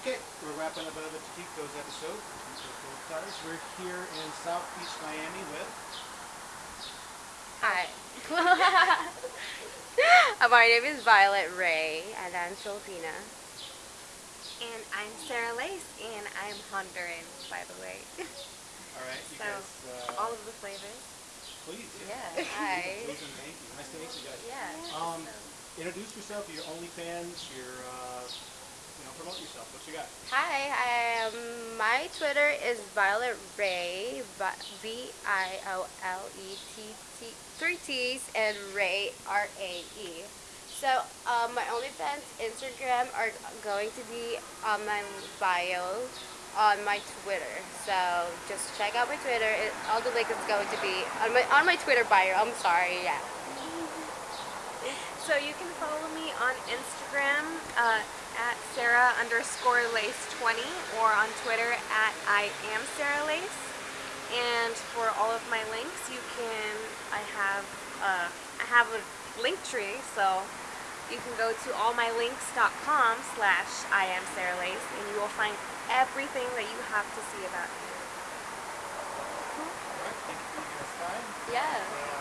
Okay, we're wrapping up another Tito's episode. Tito's Tires. We're here in South Beach, Miami with Hi. My name is Violet Rae, and I'm Filipina. And I'm Sarah Lace, and I'm Honduran, by the way. All right, you So, guys. Uh, All of the flavors. please. Yeah, hi. Please and thank you. Nice to meet you guys. Yeah. Um, introduce yourself. To your OnlyFans. Your uh, you know, promote yourself. What you got? Hi, um, my Twitter is Violet Rae, V I O L E T T, three T's, and Rae, R A E. So, um, my OnlyFans Instagram are going to be on my bio on my Twitter. So, just check out my Twitter. It, all the link is going to be on my on my Twitter bio. I'm sorry, yeah. So you can follow me on Instagram uh, at Sarah underscore Lace 20 or on Twitter at I am Sarah Lace. And for all of my links, you can I have uh, I have a Linktree, so you can go to allmylinks.com slash I am Sarah Lace and you will find everything that you have to see about me. All right. Thank you for your time. Yeah.